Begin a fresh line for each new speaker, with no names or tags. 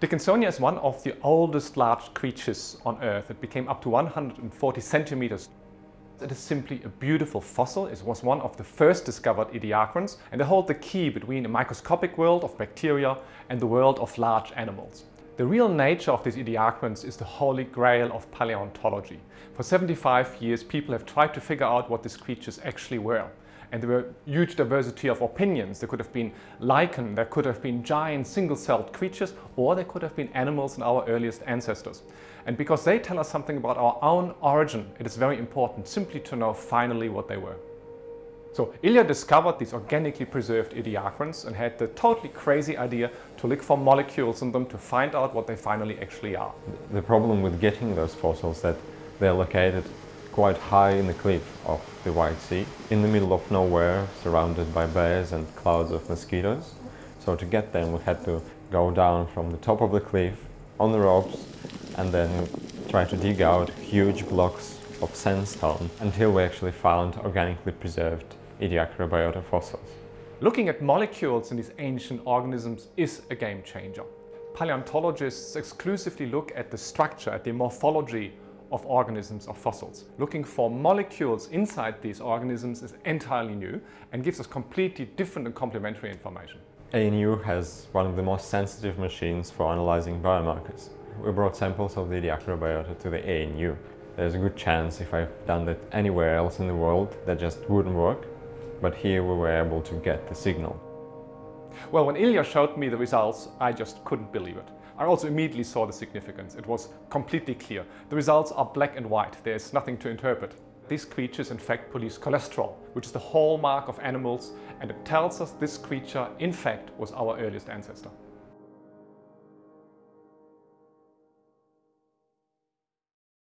Dickinsonia is one of the oldest large creatures on Earth. It became up to 140 centimeters. It is simply a beautiful fossil. It was one of the first discovered ediacarans and they hold the key between a microscopic world of bacteria and the world of large animals. The real nature of these ediacarans is the holy grail of paleontology. For 75 years people have tried to figure out what these creatures actually were. And there were huge diversity of opinions. There could have been lichen, there could have been giant single-celled creatures, or there could have been animals in our earliest ancestors. And because they tell us something about our own origin, it is very important simply to know finally what they were. So Ilya discovered these organically preserved ediacarans and had the totally crazy idea to look for molecules in them to find out what they finally actually are.
The problem with getting those fossils that they're located quite high in the cliff of the White Sea, in the middle of nowhere, surrounded by bears and clouds of mosquitoes. So to get them we had to go down from the top of the cliff on the ropes and then try to dig out huge blocks of sandstone until we actually found organically preserved Ediacarabiota fossils.
Looking at molecules in these ancient organisms is a game changer. Paleontologists exclusively look at the structure, at the morphology of organisms or fossils. Looking for molecules inside these organisms is entirely new and gives us completely different and complementary information.
ANU has one of the most sensitive machines for analyzing biomarkers. We brought samples of the Ediacara biota to the ANU. There's a good chance if I've done that anywhere else in the world that just wouldn't work but here we were able to get the signal.
Well, when Ilya showed me the results, I just couldn't believe it. I also immediately saw the significance. It was completely clear. The results are black and white. There's nothing to interpret. These creatures in fact produce cholesterol, which is the hallmark of animals, and it tells us this creature in fact was our earliest ancestor.